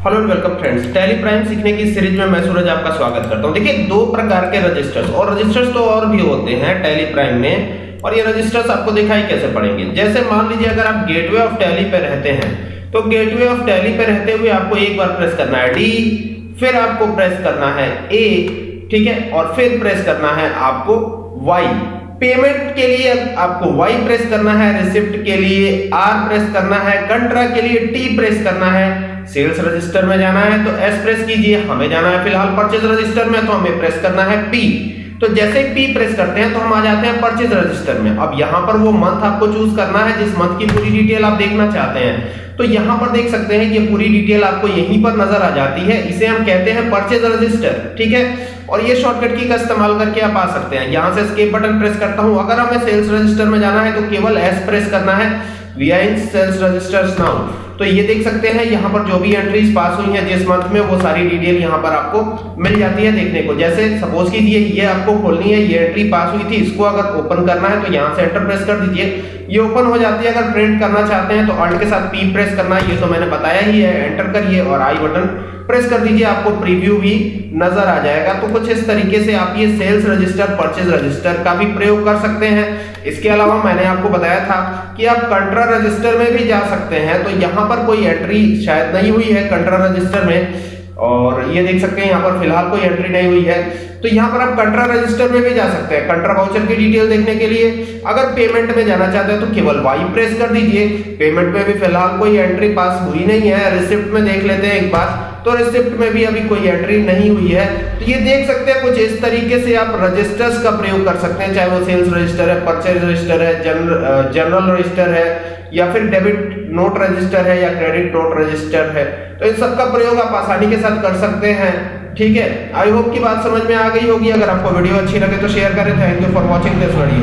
Hello and welcome friends Tally Prime सीखने की series में मैं सूरज आपका स्वागत करता हूँ। देखिए, दो प्रकार के रजिस्टर्स और रजिस्टर्स तो और भी होते हैं टैली प्राइम में। और ये रजिस्टर्स आपको दिखाई कैसे पड़ेंगे? जैसे मान लीजिए, अगर आप गेटवे ऑफ़ टैली पे रहते हैं तो गेटवे ऑफ़ टैली पे रहते हुए आपको एक बार प्रेस करना है। डी फिर आपको प्रेस करना है ए ठीक है? और फिर प्रेस करना है आपको वाई पेमेंट के लिए आपको वाई प्रेस करना है रिसिप्ट के लिए आर प्रेस करना है कंट्रा के लिए टी प्रेस करना है। सेल्स रजिस्टर में जाना है तो एस प्रेस कीजिए, हमें जाना है फ़िलहाल परचेज रजिस्टर में तो हमें प्रेस करना है पी तो जैसे पी प्रेस करते हैं तो हम आ जाते हैं परचेज रजिस्टर में। अब यहाँ पर वो मंथ आपको चूज़ करना है, जिस मंथ की पूरी डिटेल आप देखना चाहते हैं। तो यहाँ पर देख सकते हैं ये पूरी डिटेल आपको यहीं पर नज़र आ जाती है। इसे हम कहते हैं परचेज रजिस्टर ठीक है? और ये शॉर्टकट की का इस्तेमाल करके आप आ सकते हैं। यहाँ से एस्केप बटन प्रेस करता हूँ। अगर हमें सेल्स रजिस्टर में जाना है तो केवल एस प्रेस करना है। We are in sales registers now तो ये देख सकते हैं, यहाँ पर जो भी एंट्रीज पास हुई हैं जिस मंथ में, वो सारी डिटेल यहाँ पर आपको मिल जाती है देखने को। जैसे सपोज़ कीजिए, ये आपको खोलनी है, ये एंट्री पास हुई थी, इसको अगर ओपन करना है तो यहाँ से एंटर प्रेस कर दीजिए। ये ओपन हो जाती है अगर प्रिंट करना चाहते हैं तो अल्ट के साथ पी प्रेस करना है ये तो मैंने बताया ही है एंटर करिए और आई बटन प्रेस कर दीजिए, आपको प्रीव्यू भी नज़र आ जाएगा। तो कुछ इस तरीके से आप ये सेल्स रजिस्टर परचेज रजिस्टर का भी प्रयोग कर सकते हैं। इसके अलावा मैंने आपको बताया था कि आप कंट्रा रजिस्टर में भी जा सकते हैं। तो यहाँ पर कोई एंट्री शायद नहीं हुई है कंट्रा रजिस्टर में। और ये देख सकते हैं यहाँ पर फ़िलहाल कोई एंट्री नहीं हुई है। तो यहाँ पर आप कंट्रा रजिस्टर में भी जा सकते हैं। कंट्रा वाउचर की डिटेल देखने के लिए अगर पेमेंट में जाना चाहते हैं तो केवल वाई प्रेस कर दीजिए। पेमेंट में भी फ़िलहाल कोई एंट्री पास हुई नहीं है। रिसिप्ट में देख लेते हैं एक बार। तो रिसिप्ट में भी अभी कोई एंट्री नहीं हुई है। तो ये देख सकते हैं कुछ इस तरीके से आप रजिस्टर्स का प्रयोग कर सकते हैं, चाहे वो सेल्स रजिस्टर है परचेज रजिस्टर है जनरल जनरल रजिस्टर है, या फिर डेबिट नोट रजिस्टर है, या क्रेडिट नोट रजिस्टर है। तो इन सब का प्रयोग आप आसानी के साथ कर सकते हैं। ठीक है? आई होप की बात समझ में आ गई होगी। अगर आपको वीडियो अच्छी लगे तो शेयर करें। Thank you for watching this video